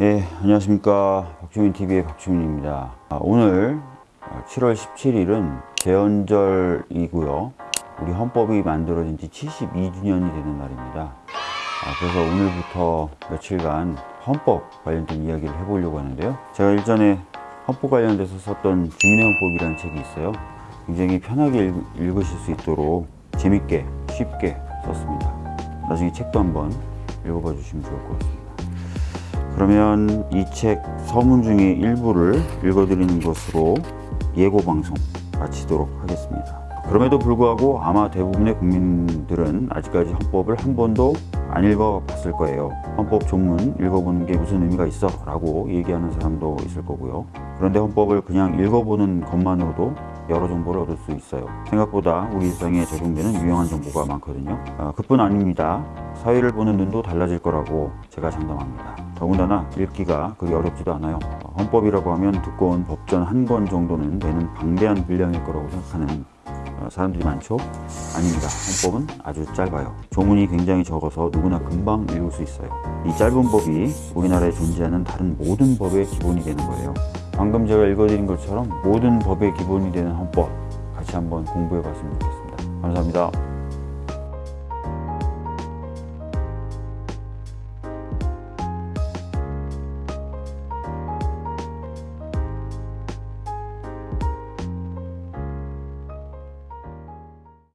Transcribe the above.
예, 안녕하십니까. 박주민TV의 박주민입니다. 아, 오늘 7월 17일은 제헌절이고요. 우리 헌법이 만들어진 지 72주년이 되는 날입니다. 아, 그래서 오늘부터 며칠간 헌법 관련된 이야기를 해보려고 하는데요. 제가 일전에 헌법 관련돼서 썼던 주민의 헌법이라는 책이 있어요. 굉장히 편하게 읽, 읽으실 수 있도록 재밌게 쉽게 썼습니다. 나중에 책도 한번 읽어봐 주시면 좋을 것 같습니다. 그러면 이 책 서문 중에 일부를 읽어드리는 것으로 예고 방송 마치도록 하겠습니다. 그럼에도 불구하고 아마 대부분의 국민들은 아직까지 헌법을 한 번도 안 읽어봤을 거예요. 헌법 전문 읽어보는 게 무슨 의미가 있어? 라고 얘기하는 사람도 있을 거고요. 그런데 헌법을 그냥 읽어보는 것만으로도 여러 정보를 얻을 수 있어요. 생각보다 우리 일상에 적용되는 유용한 정보가 많거든요. 아, 그뿐 아닙니다. 사회를 보는 눈도 달라질 거라고 제가 장담합니다. 더군다나 읽기가 그리 어렵지도 않아요. 어, 헌법이라고 하면 두꺼운 법전 한 권 정도는 되는 방대한 분량일 거라고 생각하는 어, 사람들이 많죠? 아닙니다. 헌법은 아주 짧아요. 조문이 굉장히 적어서 누구나 금방 읽을 수 있어요. 이 짧은 법이 우리나라에 존재하는 다른 모든 법의 기본이 되는 거예요. 방금 제가 읽어드린 것처럼 모든 법의 기본이 되는 헌법 같이 한번 공부해 봤으면 좋겠습니다. 감사합니다.